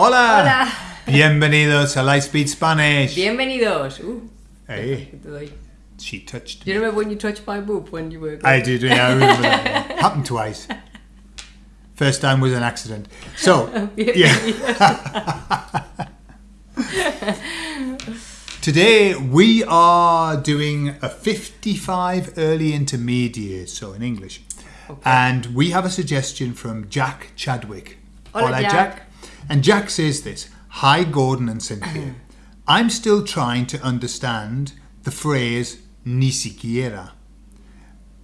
Hola. Hola. Bienvenidos a Lightspeed Spanish. Bienvenidos. Uh, Hey, ¿qué te doy? she touched me. you remember when you touched my boob when you were? I did, yeah, I remember that. Happened twice. First time was an accident. So, yeah. Today we are doing a 55 early intermediate, so in English. And we have a suggestion from Jack Chadwick. Hola, Jack. And Jack says this Hi, Gordon and Cynthia. Uh-huh. I'm still trying to understand the phrase ni siquiera.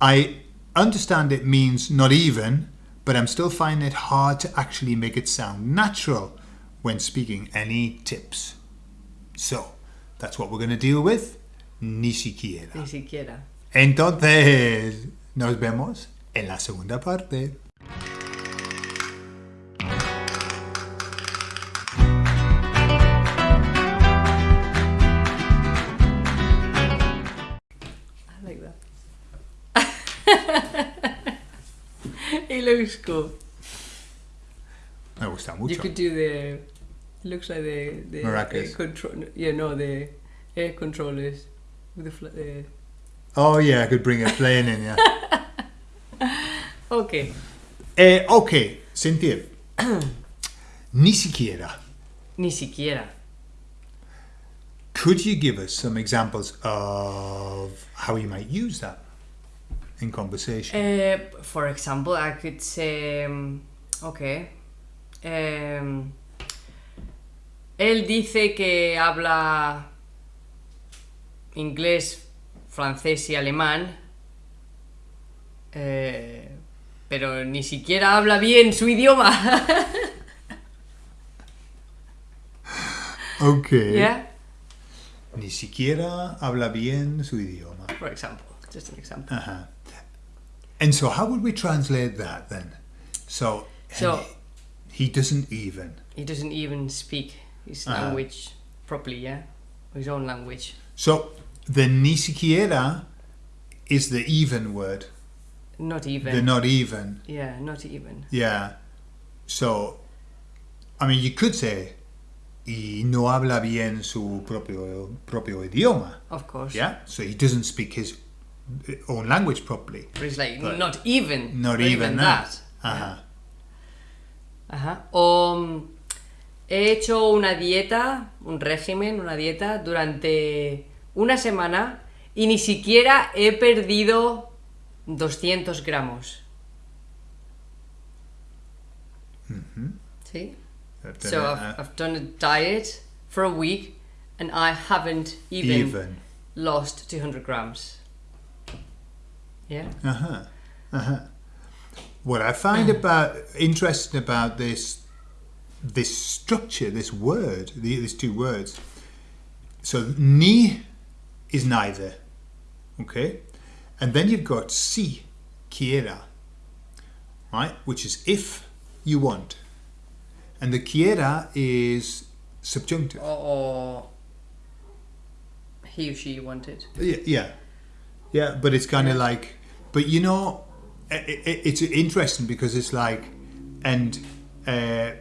I understand it means not even, but I'm still finding it hard to actually make it sound natural when speaking. Any tips? So, that's what we're going to deal with. Ni siquiera. Ni siquiera. Entonces, nos vemos en la segunda parte. Looks cool. Me gusta You could do the. Looks like the the Maracas. air control. Yeah, no, the air controllers with the. Fl- the Oh yeah, I could bring a plane in, yeah. okay. eh, ok, Cynthia. Ni siquiera. Ni siquiera. Could you give us some examples of how you might use that in conversation? Uh, for example, I could say, um, okay, um, él dice que habla inglés, francés y alemán, eh, pero ni siquiera habla bien su idioma. ok. yeah, Ni siquiera habla bien su idioma. for example, just an example. And so, how would we translate that then? So, So- he doesn't even. He doesn't even speak his Uh-huh. language properly, yeah, his own language. So, the ni siquiera is the even word, Not even. the not even. yeah, not even. Yeah. So, I mean, you could say, y no habla bien su propio, propio idioma. Of course. Yeah. So, he doesn't speak his own language properly. But it's like But- not even. Not even that. Uh-huh. Yeah. Ajá. O mm, he hecho una dieta, un régimen, una dieta durante una semana y ni siquiera he perdido 200 gramos. ¿Sí? I've done So it, I've, uh, I've done a diet for a week and I haven't even, even. lost 200 grams. Yeah? Uh-huh. Uh-huh. What I find about interesting about this this structure, this word, the, these two words. So ni is neither. Okay? And then you've got si, quiera. Right? Which is if you want. And the quiera is subjunctive. Or, or he or she wanted. Yeah, yeah, yeah. But it's kind of like, but you know, i i it's interesting because it's like, and uh,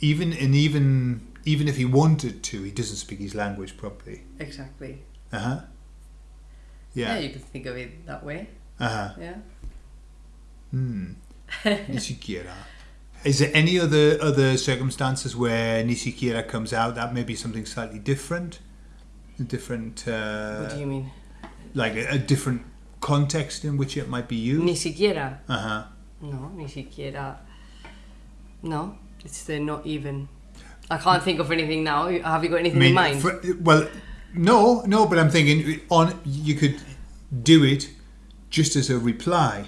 even and even even if he wanted to, he doesn't speak his language properly. Exactly. Uh huh. Yeah. Yeah. you could think of it that way. Uh huh. Yeah. Hmm. Is there any other other circumstances where ni siquiera comes out that may be something slightly different? A different, uh, what do you mean? Like a, a different context in which it might be used. Ni siquiera. Uh huh. No, ni siquiera. No, it's the not even. I can't think of anything now. Have you got anything in mind? for- well, no, no, but I'm thinking on you could do it just as a reply.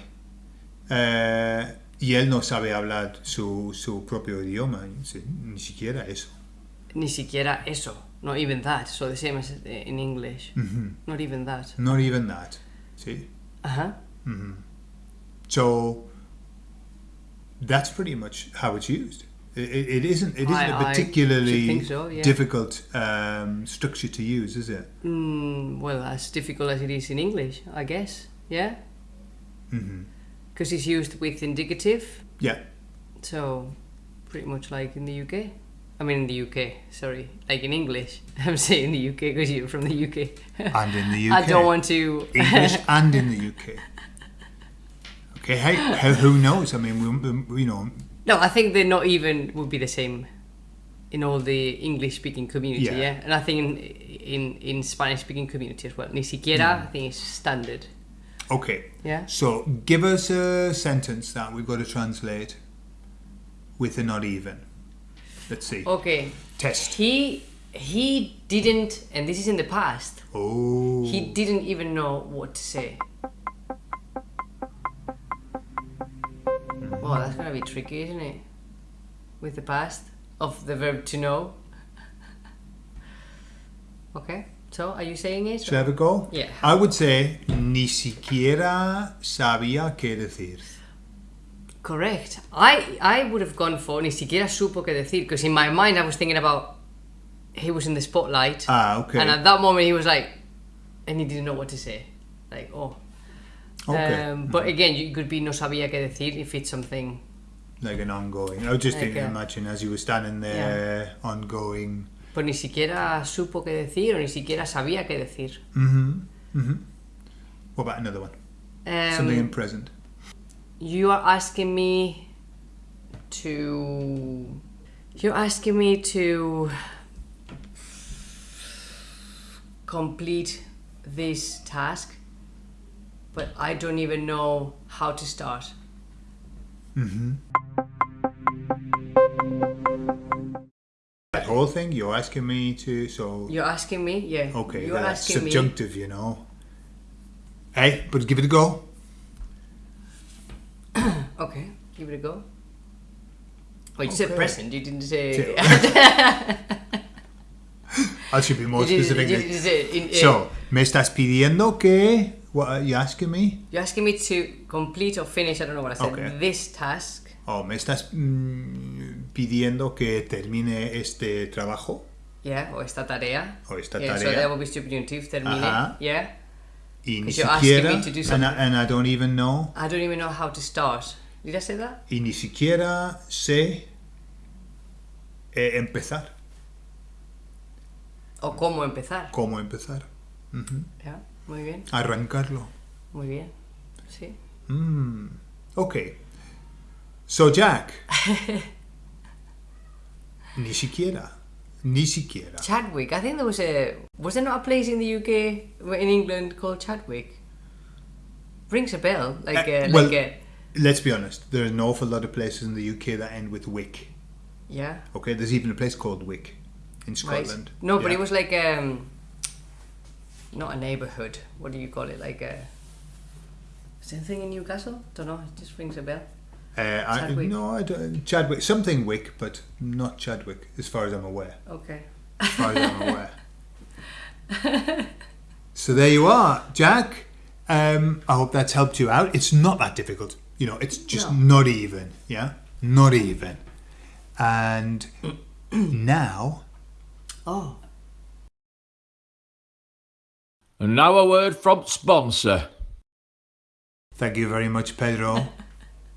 Uh, y él no sabe hablar su, su propio idioma, ni siquiera eso. Ni siquiera eso. Not even that. So the same as uh, in English. Mhm. Not even that. Not even that. See? Uh huh. So that's pretty much how it's used. It, it isn't. It isn't I- a particularly so, yeah. difficult um, structure to use, is it? Mm, well, as difficult as it is in English, I guess. Yeah. Because it's used with indicative. Yeah. So pretty much like in the UK. I mean, in the UK, sorry, like in English. I'm saying the UK because you're from the UK. And in the UK. I don't want to. English and in the UK. Okay, hey, how, who knows? I mean, we, you know, No, I think they're not even would be the same in all the English speaking community, Yeah. yeah. And I think in in, in Spanish speaking community as well. Ni siquiera, mm. I think it's standard. okay. Yeah. So give us a sentence that we've got to translate with a not even. Let's see. Okay. Test. He he didn't, and this is in the past. Oh. He didn't even know what to say. Hmm. Well, that's gonna be tricky, isn't it? With the past of the verb to know. okay, so are you saying it? Should I have a go? Yeah. I would say ni siquiera sabía qué decir. Correct. I I would have gone for ni siquiera supo qué decir because in my mind I was thinking about he was in the spotlight Ah, okay. and at that moment he was like and he didn't know what to say. Like oh. okay. Um, but again, you could be no sabía qué decir if it's something. like an ongoing. I was just Like thinking, a- imagine as you were standing there, ongoing. Pues ni siquiera supo qué decir o ni siquiera sabía qué decir. Mm-hmm. Mm-hmm. What about another one? Something in Um, present. You are asking me to. You're asking me to complete this task, but I don't even know how to start. Mm-hmm. That whole thing, you're asking me to, so. You're asking me, yeah. Okay, You're asking me. subjunctive, you know. Hey, but give it a go. Okay, give it a go. Oh, you said Okay. present. You didn't say. I should be more You specific. you didn't say in- eh, So, me estás pidiendo que. What are you asking me? You're asking me to complete or finish. I don't know what I said. Okay. This task. Oh, me estás mm, pidiendo que termine este trabajo. Yeah, o esta tarea. O esta yeah, So tarea. that will be subjunctive. Termine. Ajá. Yeah. Y ni siquiera. and, I, and I don't even know. I don't even know how to start. That? Y ni siquiera sé eh, empezar. O cómo empezar. Cómo empezar. Muy bien. Arrancarlo. Muy bien. Sí. Mm. Okay. So, Jack. ni siquiera. Ni siquiera. Chadwick. I think there was a. Was there not a place in the UK, in England, called Chadwick? Rings a bell. Like Uh, a. well- like a. Let's be honest. There are an awful lot of places in the UK that end with Wick. Yeah. Okay, there's even a place called Wick in Right. Scotland. No, but Yeah. it was like um, not a neighborhood. What do you call it? Like a same thing in Newcastle? Don't know. It just rings a bell. Uh, I, no, I don't. Chadwick, something Wick, but not Chadwick, as far as I'm aware. Okay. As far as I'm aware. so there you are, Jack. Um, I hope that's helped you out. It's not that difficult. You know, it's just No. not even. Yeah, not even. And now, Oh. And now a word from sponsor. thank you very much, Pedro,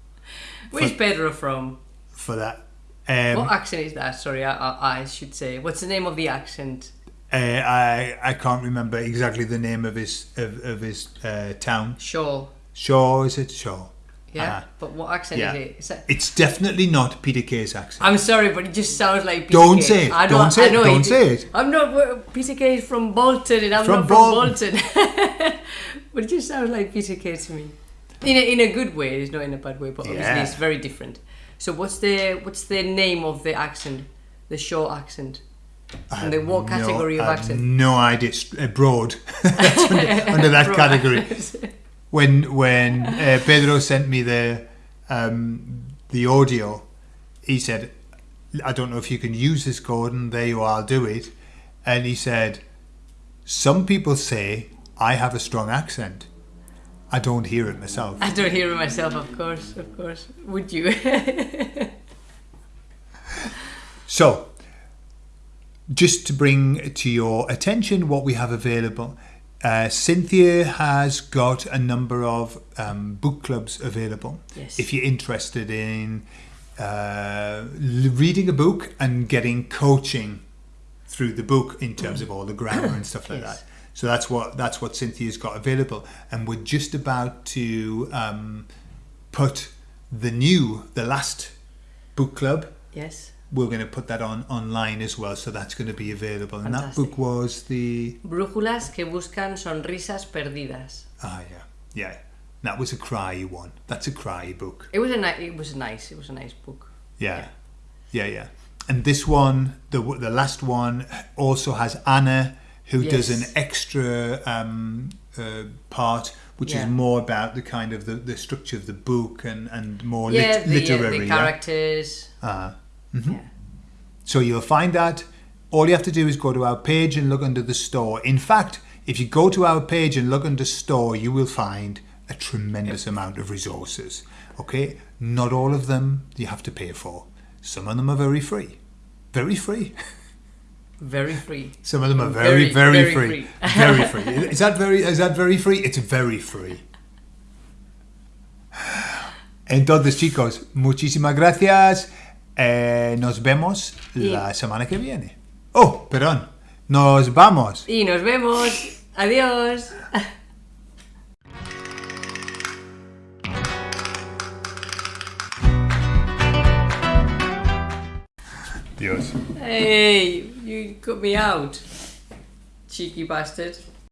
Where's Pedro from? for that. Um, what accent is that? Sorry, I, I, I should say. What's the name of the accent? Uh, I I can't remember exactly the name of his of, of his uh, town. Shaw. Shaw is it Shaw? Yeah. Ah. But what accent Yeah. is it? Is that... It's definitely not Peter Kay's accent. I'm sorry, but it just sounds like Peter Don't Kay. say it. I Don't know, say I it. Don't say it. I'm not. Peter Kay is from Bolton, and I'm From not from Bolton. Bolton. but it just sounds like Peter Kay to me. In a, in a good way. It's not in a bad way, but obviously it's very different. So what's the what's the name of the accent? The Shaw accent. And the what category no, of I have accent? No idea. Uh, broad. Under, under that Broad category. When when uh, Pedro sent me the um, the audio, he said, "I don't know if you can use this code." And there you are. I'll do it. And he said, "Some people say I have a strong accent. I don't hear it myself." I don't hear it myself, of course, of course. Would you? So, just to bring to your attention what we have available, uh, Cynthia has got a number of um, book clubs available. Yes. If you're interested in uh, reading a book and getting coaching through the book in terms of all the grammar and stuff like Yes. that. So that's what that's what Cynthia's got available, and we're just about to um, put the new, the last book club. Yes. We're going to put that on online as well, so that's going to be available. And that book was the Brújulas que buscan sonrisas perdidas. ah yeah yeah that was a cry one. That's a cry book. It was a ni- it was nice. It was a nice book. Yeah, yeah, yeah. And this one, the the last one, also has Anna, who does an extra um, uh, part, which Yeah. is more about the kind of the, the structure of the book and and more yeah, lit- the, literary. the yeah? Characters. Uh, Yeah. so you'll find that all you have to do is go to our page and look under the store. In fact, if you go to our page and look under store, you will find a tremendous amount of resources. Okay, not all of them you have to pay for. Some of them are very free, very free. Very free. Some of them are very, Very, very, very free, free. very free. Is that very? Is that very free? It's very free. Entonces, chicos, muchísimas gracias. Eh, nos vemos la semana que viene. Oh, perdón. Nos vamos. Y nos vemos. Adiós. Dios. Hey, you cut me out. Cheeky bastard.